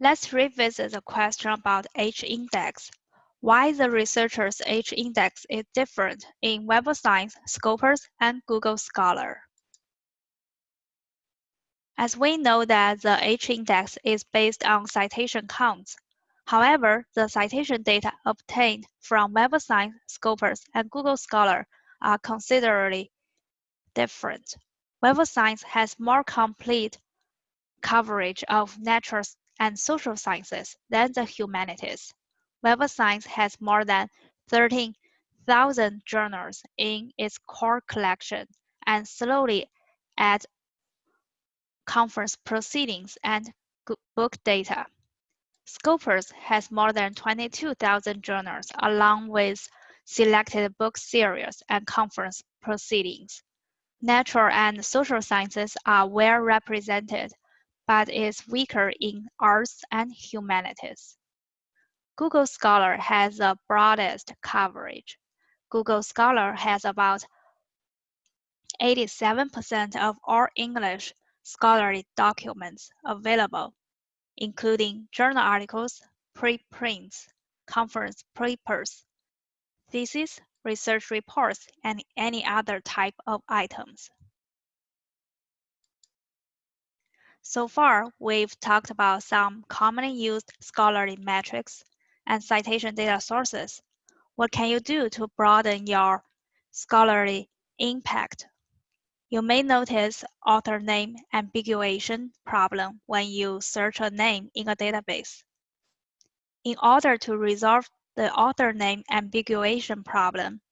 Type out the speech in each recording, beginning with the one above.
Let's revisit the question about H-index. Why the researcher's H-index is different in Web of Science, Scopus, and Google Scholar. As we know that the H-index is based on citation counts. However, the citation data obtained from Web of Science, Scopus, and Google Scholar are considerably different. Web of Science has more complete coverage of natural and social sciences than the humanities. Web of Science has more than 13,000 journals in its core collection and slowly adds conference proceedings, and book data. Scopus has more than 22,000 journals along with selected book series and conference proceedings. Natural and social sciences are well represented, but is weaker in arts and humanities. Google Scholar has the broadest coverage. Google Scholar has about 87% of all English scholarly documents available, including journal articles, preprints, conference papers, theses, research reports, and any other type of items. So far, we've talked about some commonly used scholarly metrics and citation data sources. What can you do to broaden your scholarly impact you may notice author name ambiguation problem when you search a name in a database. In order to resolve the author name ambiguation problem,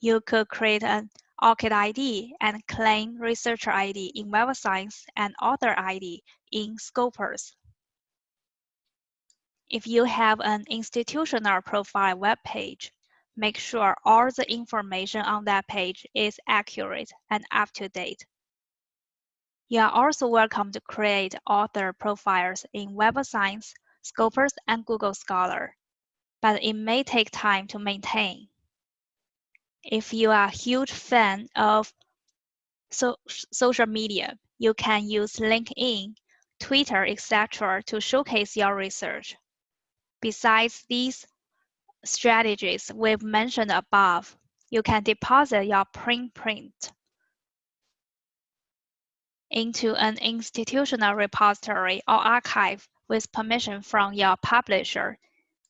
you could create an ORCID ID and claim researcher ID in Web of Science and author ID in Scopus. If you have an institutional profile web page, Make sure all the information on that page is accurate and up to date. You are also welcome to create author profiles in Web of Science, Scopus, and Google Scholar, but it may take time to maintain. If you are a huge fan of so social media, you can use LinkedIn, Twitter, etc. to showcase your research. Besides these strategies we've mentioned above, you can deposit your print print into an institutional repository or archive with permission from your publisher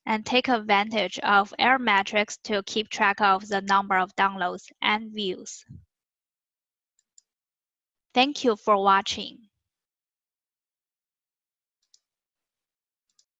and take advantage of error metrics to keep track of the number of downloads and views. Thank you for watching.